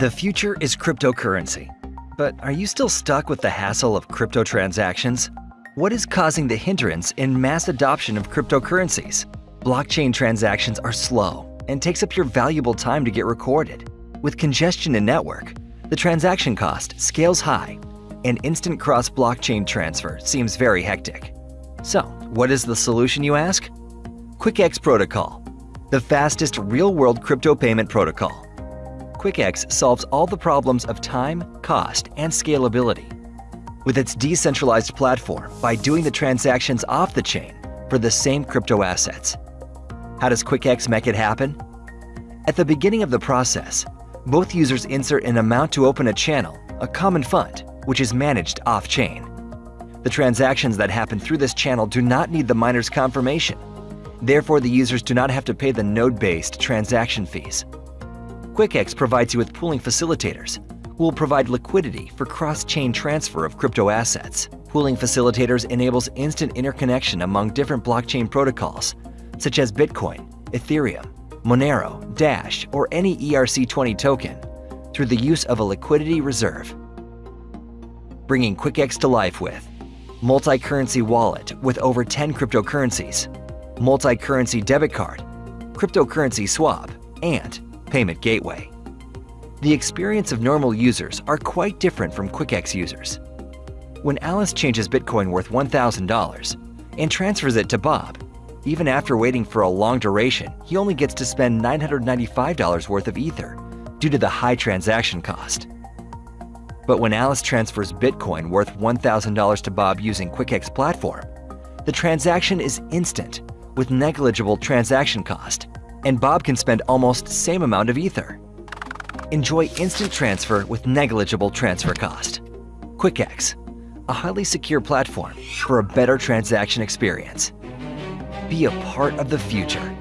The future is cryptocurrency. But are you still stuck with the hassle of crypto transactions? What is causing the hindrance in mass adoption of cryptocurrencies? Blockchain transactions are slow and takes up your valuable time to get recorded. With congestion in network, the transaction cost scales high and instant cross-blockchain transfer seems very hectic. So, what is the solution you ask? QuickX Protocol, the fastest real-world crypto payment protocol. QuickX solves all the problems of time, cost, and scalability. With its decentralized platform by doing the transactions off the chain for the same crypto assets. How does QuickX make it happen? At the beginning of the process, both users insert an amount to open a channel, a common fund, which is managed off-chain. The transactions that happen through this channel do not need the miner's confirmation. Therefore, the users do not have to pay the node-based transaction fees. QuickX provides you with pooling facilitators who will provide liquidity for cross-chain transfer of crypto assets. Pooling facilitators enables instant interconnection among different blockchain protocols, such as Bitcoin, Ethereum, Monero, Dash, or any ERC20 token through the use of a liquidity reserve. Bringing QuickX to life with multi-currency wallet with over 10 cryptocurrencies, multi-currency debit card, cryptocurrency swap, and payment gateway. The experience of normal users are quite different from QuickX users. When Alice changes Bitcoin worth $1,000 and transfers it to Bob, even after waiting for a long duration, he only gets to spend $995 worth of Ether due to the high transaction cost. But when Alice transfers Bitcoin worth $1,000 to Bob using QuickX platform, the transaction is instant with negligible transaction cost and Bob can spend almost same amount of Ether. Enjoy instant transfer with negligible transfer cost. QuickX, a highly secure platform for a better transaction experience. Be a part of the future.